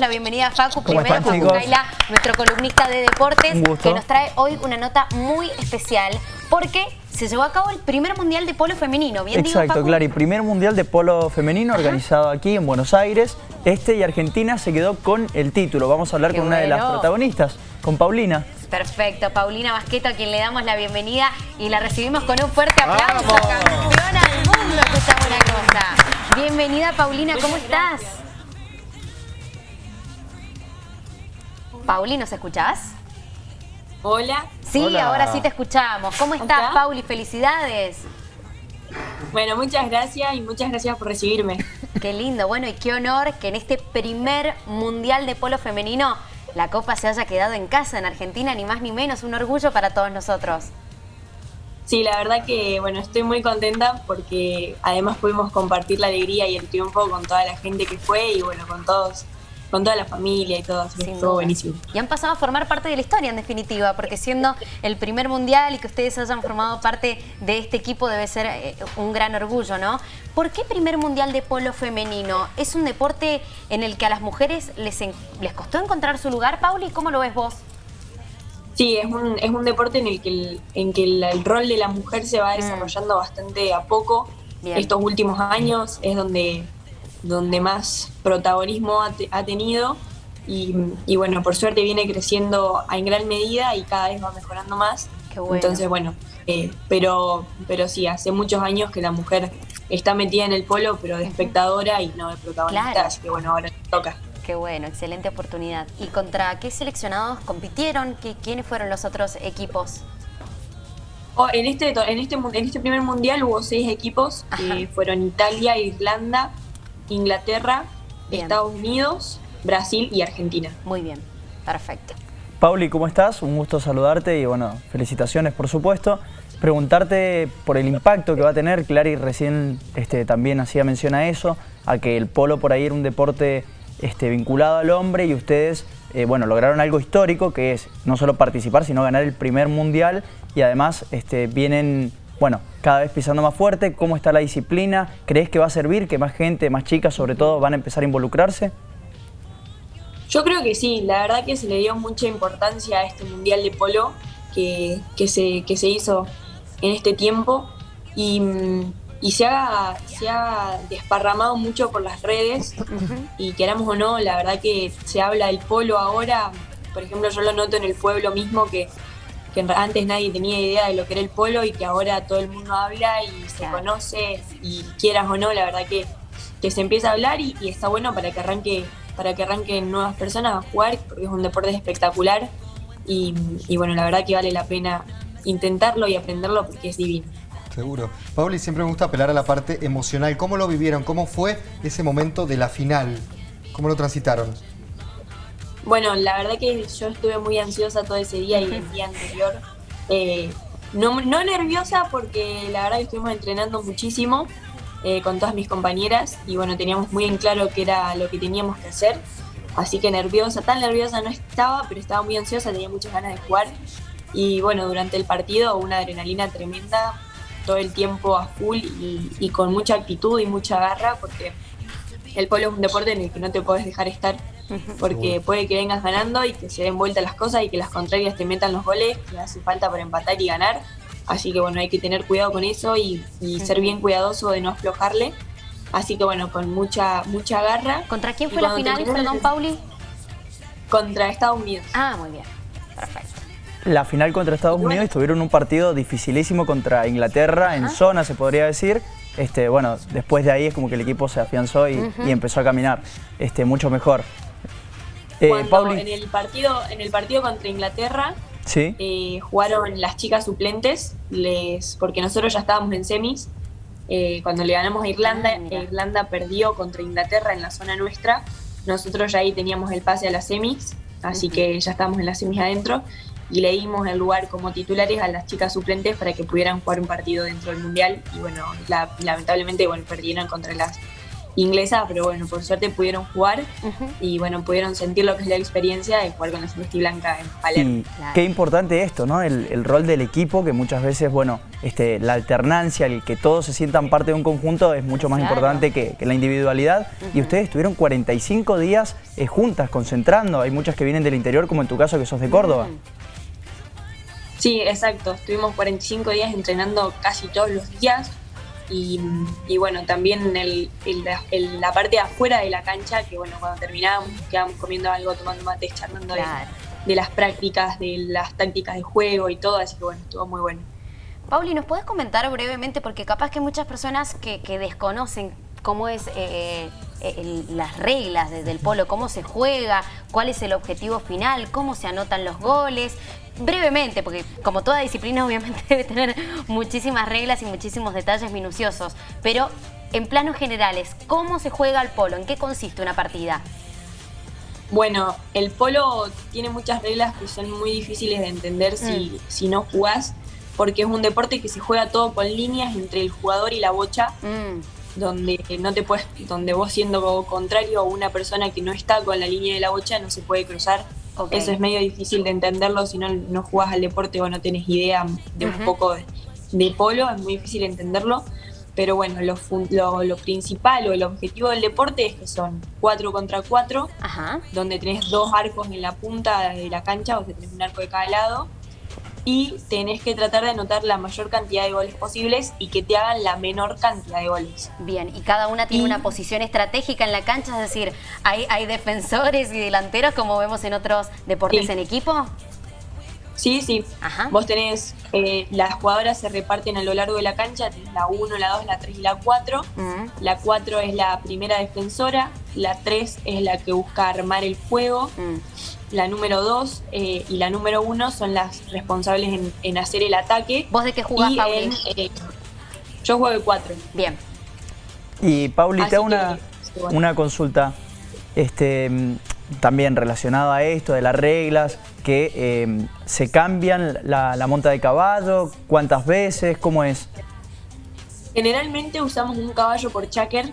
la bienvenida a Facu, primero Facu Kaila, nuestro columnista de deportes, que nos trae hoy una nota muy especial, porque se llevó a cabo el primer mundial de polo femenino, ¿bien Exacto, digo, Clary, primer mundial de polo femenino organizado aquí en Buenos Aires. Este y Argentina se quedó con el título. Vamos a hablar con una de las protagonistas, con Paulina. Perfecto, Paulina Basqueto, a quien le damos la bienvenida y la recibimos con un fuerte aplauso. Campeona del mundo, que buena cosa. Bienvenida, Paulina, ¿cómo estás? Pauli, ¿nos escuchás? Hola. Sí, ahora sí te escuchamos. ¿Cómo estás, Pauli? Felicidades. Bueno, muchas gracias y muchas gracias por recibirme. Qué lindo, bueno, y qué honor que en este primer Mundial de Polo Femenino la Copa se haya quedado en casa en Argentina, ni más ni menos, un orgullo para todos nosotros. Sí, la verdad que, bueno, estoy muy contenta porque además pudimos compartir la alegría y el triunfo con toda la gente que fue y, bueno, con todos con toda la familia y todo, así estuvo buenísimo. Y han pasado a formar parte de la historia en definitiva, porque siendo el primer mundial y que ustedes hayan formado parte de este equipo debe ser eh, un gran orgullo, ¿no? ¿Por qué primer mundial de polo femenino? ¿Es un deporte en el que a las mujeres les, les costó encontrar su lugar, Pauli? ¿Cómo lo ves vos? Sí, es un, es un deporte en el que, el, en que el, rol de la mujer se va mm. desarrollando bastante a poco. Estos últimos años es donde donde más protagonismo ha, tenido y, bueno, por suerte viene creciendo en gran medida y cada vez va mejorando más. Entonces, bueno, eh, pero, pero sí, hace muchos años que la mujer está metida en el polo, pero de espectadora y no de protagonista, así que bueno, ahora toca. Qué bueno, excelente oportunidad. ¿Y contra qué seleccionados compitieron? ¿Qué, ¿Quiénes fueron los otros equipos? Oh, en, este, en, este, en este primer mundial hubo seis equipos, que fueron Italia, Irlanda, Inglaterra, Estados Unidos, Brasil y Argentina. Muy bien, perfecto. Pauli, ¿cómo estás? Un gusto saludarte y bueno, felicitaciones por supuesto. Preguntarte por el impacto que va a tener, Clary recién este, también hacía mención a eso, a que el polo por ahí era un deporte este, vinculado al hombre y ustedes eh, bueno, lograron algo histórico que es no solo participar, sino ganar el primer mundial y además este, vienen bueno, cada vez pisando más fuerte, ¿cómo está la disciplina? ¿Crees que va a servir que más gente, más chicas sobre todo, van a empezar a involucrarse? Yo creo que sí, la verdad que se le dio mucha importancia a este Mundial de Polo que, se, se hizo en este tiempo y, se, ha, se ha desparramado mucho por las redes y queramos o no, la verdad que se habla del polo ahora, por ejemplo yo lo noto en el pueblo mismo que que antes nadie tenía idea de lo que era el polo y que ahora todo el mundo habla y se conoce y quieras o no, la verdad que, que se empieza a hablar y, está bueno para que arranque para que arranquen nuevas personas a jugar porque es un deporte espectacular y, bueno, la verdad que vale la pena intentarlo y aprenderlo porque es divino. Seguro. Pauli, siempre me gusta apelar a la parte emocional. ¿Cómo lo vivieron? ¿Cómo fue ese momento de la final? ¿Cómo lo transitaron? Bueno, la verdad que yo estuve muy ansiosa todo ese día y el día anterior. Eh, no, no, nerviosa porque la verdad que estuvimos entrenando muchísimo eh, con todas mis compañeras y bueno, teníamos muy en claro qué era lo que teníamos que hacer. Así que nerviosa, tan nerviosa no estaba, pero estaba muy ansiosa, tenía muchas ganas de jugar. Y bueno, durante el partido una adrenalina tremenda, todo el tiempo a full y, y con mucha actitud y mucha garra porque el polo es un deporte en el que no te puedes dejar estar porque puede que vengas ganando y que se den vuelta las cosas y que las contrarias te metan los goles que hace falta para empatar y ganar. Así que bueno, hay que tener cuidado con eso y, ser bien cuidadoso de no aflojarle. Así que bueno, con mucha mucha garra. ¿Contra quién fue la final, perdón, Pauli? Contra Estados Unidos. Ah, muy bien. Perfecto. La final contra Estados Unidos tuvieron un partido dificilísimo contra Inglaterra, en zona se podría decir. Este, bueno, después de ahí es como que el equipo se afianzó y, empezó a caminar este, mucho mejor. Eh, en el partido en el partido contra Inglaterra eh, jugaron las chicas suplentes, les porque nosotros ya estábamos en semis. Eh, cuando le ganamos a Irlanda, ah, Irlanda perdió contra Inglaterra en la zona nuestra. Nosotros ya ahí teníamos el pase a las semis, así que ya estábamos en las semis adentro y le dimos el lugar como titulares a las chicas suplentes para que pudieran jugar un partido dentro del Mundial y bueno, lamentablemente bueno, perdieron contra las inglesa, pero bueno, por suerte pudieron jugar y bueno, pudieron sentir lo que es la experiencia de jugar con la celeste blanca en Palermo. Qué importante esto, ¿no? El, rol del equipo, que muchas veces, bueno, este, la alternancia, el que todos se sientan parte de un conjunto es mucho más importante que, la individualidad. Y ustedes estuvieron 45 días eh, juntas, concentrando. Hay muchas que vienen del interior, como en tu caso que sos de Córdoba. Sí, exacto. Estuvimos 45 días entrenando casi todos los días. Y, bueno, también el, la parte de afuera de la cancha, que bueno, cuando terminábamos quedábamos comiendo algo, tomando mate, charlando de, las prácticas, de las tácticas de juego y todo, así que bueno, estuvo muy bueno. Pauli, ¿nos puedes comentar brevemente? Porque capaz que muchas personas que, desconocen cómo es eh, eh, las reglas del polo, cómo se juega, cuál es el objetivo final, cómo se anotan los goles, brevemente, porque como toda disciplina obviamente debe tener muchísimas reglas y muchísimos detalles minuciosos, pero en planos generales, ¿cómo se juega el polo? ¿En qué consiste una partida? Bueno, el polo tiene muchas reglas que son muy difíciles de entender si, mm. si no jugás, porque es un deporte que se juega todo con líneas entre el jugador y la bocha, mm. donde no te puedes, donde vos siendo contrario a una persona que no está con la línea de la bocha no se puede cruzar eso es medio difícil de entenderlo si no, no jugás al deporte o no tenés idea de un poco de, polo, es muy difícil entenderlo. Pero bueno, lo, lo, principal o el objetivo del deporte es que son 4 contra 4, donde tenés dos arcos en la punta de la cancha, o sea, tenés un arco de cada lado y tenés que tratar de anotar la mayor cantidad de goles posibles y que te hagan la menor cantidad de goles. Bien, y cada una tiene una posición estratégica en la cancha, es decir, ¿hay, hay defensores y delanteros como vemos en otros deportes en equipo? Sí, sí. Vos tenés, eh, las jugadoras se reparten a lo largo de la cancha, tenés la 1, la 2, la 3 y la 4. La 4 es la primera defensora, la 3 es la que busca armar el juego, mm. la número 2 eh, y la número 1 son las responsables en, hacer el ataque. ¿Vos de qué jugás, Pauli? Eh, yo juego de 4. Bien. Y Pauli, te hago una, una consulta. Este, también relacionado a esto, de las reglas, que eh, se cambian la, monta de caballo, cuántas veces, cómo es. Generalmente usamos un caballo por chaker,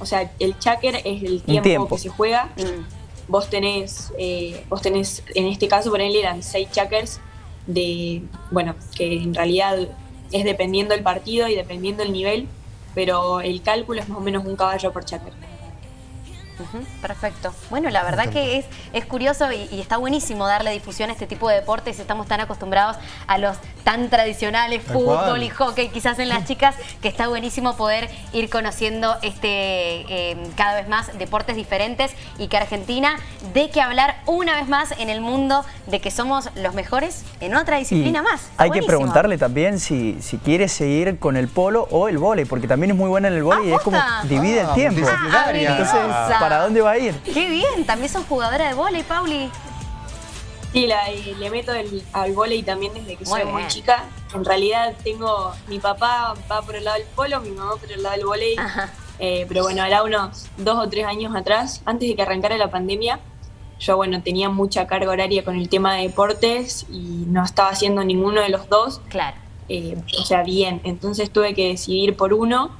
o sea, el chaker es el tiempo, que se juega. Mm. Vos tenés, eh, vos tenés, en este caso, por él eran seis chakers de, bueno, que en realidad es dependiendo el partido y dependiendo el nivel, pero el cálculo es más o menos un caballo por perfecto. Bueno, la verdad que es, es curioso y, está buenísimo darle difusión a este tipo de deportes. Estamos tan acostumbrados a los tan tradicionales, fútbol y hockey, quizás en las chicas, que está buenísimo poder ir conociendo este em, cada vez más deportes diferentes y que Argentina de que hablar una vez más en el mundo de que somos los mejores en otra disciplina más. hay que preguntarle también si, si quiere seguir con el polo o el vóley, porque también es muy buena en el vóley y es como divide el ah, tiempo. Ah, ¿para dónde va a ir? Qué bien, también sos jugadora de vóley, Pauli. Sí, le meto al vóley también desde que soy muy chica. En realidad tengo, mi papá va por el lado del polo, mi mamá por el lado del vóley. Eh, pero bueno, ahora unos dos o tres años atrás, antes de que arrancara la pandemia, yo bueno, tenía mucha carga horaria con el tema de deportes y no estaba haciendo ninguno de los dos. Claro. Eh, o sea, bien. Entonces tuve que decidir por uno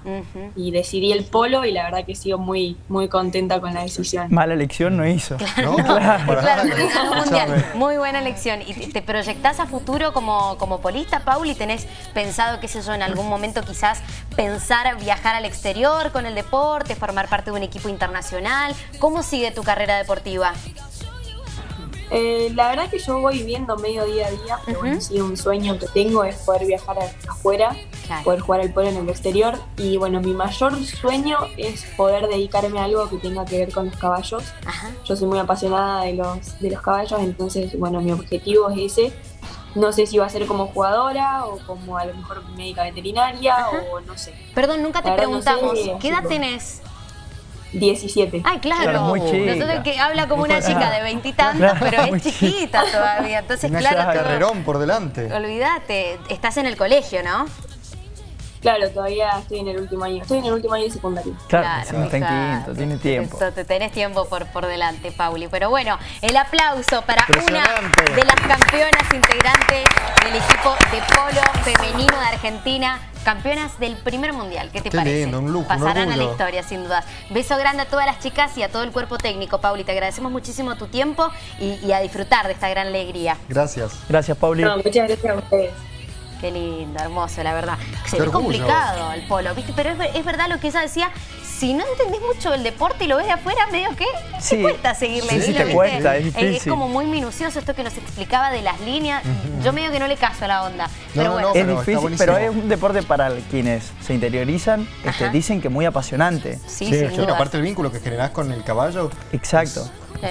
y decidí el polo y la verdad que sigo muy, muy contenta con la decisión. Mala elección no hizo. Claro, claro, Muy buena elección. ¿Y te proyectás a futuro como, como polista, Pauli? ¿Tenés pensado, qué sé yo, en algún momento quizás pensar viajar al exterior con el deporte, formar parte de un equipo internacional? ¿Cómo sigue tu carrera deportiva? Eh, la verdad que yo voy viviendo medio día a día, pero bueno, sí, un sueño que tengo es poder viajar afuera, poder jugar el polo en el exterior. Y bueno, mi mayor sueño es poder dedicarme a algo que tenga que ver con los caballos. Yo soy muy apasionada de los, de los caballos, entonces, bueno, mi objetivo es ese. No sé si va a ser como jugadora o como a lo mejor médica veterinaria o no sé. Perdón, nunca te preguntamos, ¿qué edad tenés? 17. Ay, claro. muy Nosotros que habla como una chica de veintitantos, pero es chiquita todavía. Entonces, claro. carrerón por delante. Olvídate, estás en el colegio, ¿no? Claro, todavía estoy en el último año. Estoy en el último año de secundaria. Claro, claro está en quinto, tiene tiempo. tenés tiempo por, por delante, Pauli. Pero bueno, el aplauso para una de las campeonas integrantes del equipo de polo femenino Argentina, campeonas del primer mundial. ¿Qué te Qué parece? lindo, un lujo, un Pasarán a la historia, sin duda. Beso grande a todas las chicas y a todo el cuerpo técnico, Pauli. Te agradecemos muchísimo tu tiempo y, y a disfrutar de esta gran alegría. Gracias. Gracias, Pauli. No, muchas gracias a ustedes. Qué lindo, hermoso, la verdad. Se ve complicado el polo, ¿viste? Pero es, es verdad lo que ella decía. Si no entendés mucho el deporte y lo ves de afuera, medio que Sí. te cuesta seguirle Sí, sí, te cuesta, es como muy minucioso esto que nos explicaba de las líneas. Yo medio que no le caso a la onda. Pero no, bueno, no, Es pero difícil, pero es un deporte para quienes se interiorizan, este, dicen que muy apasionante. sí, Sí, sin bueno, duda. aparte el vínculo que generás con el caballo. Exacto.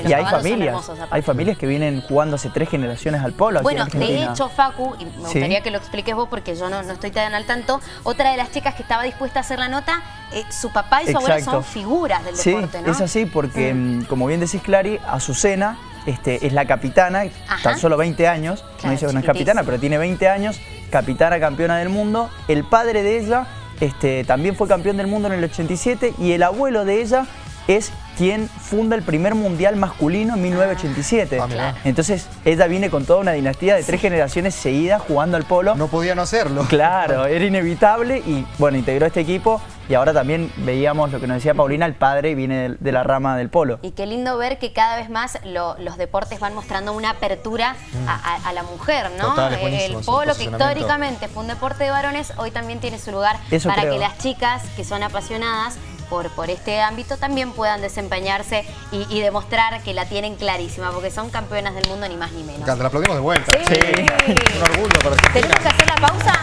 Y hay familias, hay familias que vienen jugando hace tres generaciones al polo aquí Bueno, en de hecho, Facu, y me Sí. gustaría que lo expliques vos porque yo no, no estoy tan al tanto, otra de las chicas que estaba dispuesta a hacer la nota, eh, su papá y su abuelo Exacto. son figuras del Sí, deporte, ¿no? es así porque, mm, como bien decís, Clary, Azucena este, es la capitana, Ajá. tan solo 20 años, Claro, no dice que no es capitana, pero tiene 20 años, capitana campeona del mundo. El padre de ella este, también fue campeón del mundo en el 87 y el abuelo de ella es quien funda el primer mundial masculino en 1987. Ah. Entonces, ella viene con toda una dinastía de tres generaciones seguidas jugando al polo. No podía no hacerlo. Claro, era inevitable y bueno, integró este equipo y ahora también veíamos lo que nos decía Paulina, el padre viene de, la rama del polo. Y qué lindo ver que cada vez más lo- los deportes van mostrando una apertura a, a- a la mujer, ¿no? Total, es Eh, el polo, que históricamente fue un deporte de varones, hoy también tiene su lugar Eso para creo. que las chicas que son apasionadas por, por este ámbito también puedan desempeñarse y, y demostrar que la tienen clarísima, porque son campeonas del mundo ni más ni Me menos. encanta, la aplaudimos de vuelta. Sí. Un orgullo para. ¿Tenemos que hacer la pausa?